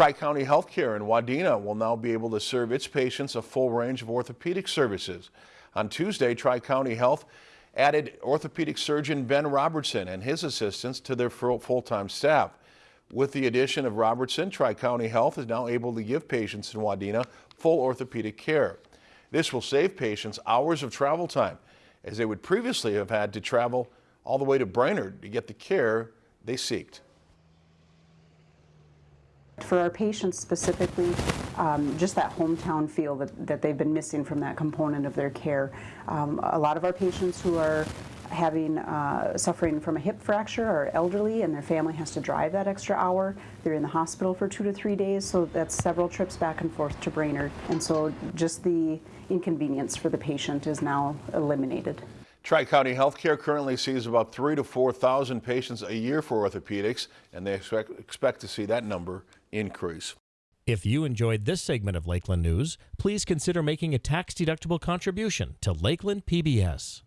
Tri-County Healthcare in Wadena will now be able to serve its patients a full range of orthopedic services. On Tuesday, Tri-County Health added orthopedic surgeon Ben Robertson and his assistants to their full-time staff. With the addition of Robertson, Tri-County Health is now able to give patients in Wadena full orthopedic care. This will save patients hours of travel time, as they would previously have had to travel all the way to Brainerd to get the care they seeked. For our patients specifically, um, just that hometown feel that, that they've been missing from that component of their care. Um, a lot of our patients who are having uh, suffering from a hip fracture are elderly and their family has to drive that extra hour. They're in the hospital for two to three days, so that's several trips back and forth to Brainerd. And so just the inconvenience for the patient is now eliminated. Tri-County Healthcare currently sees about three to 4,000 patients a year for orthopedics, and they expect, expect to see that number increase. If you enjoyed this segment of Lakeland News, please consider making a tax-deductible contribution to Lakeland PBS.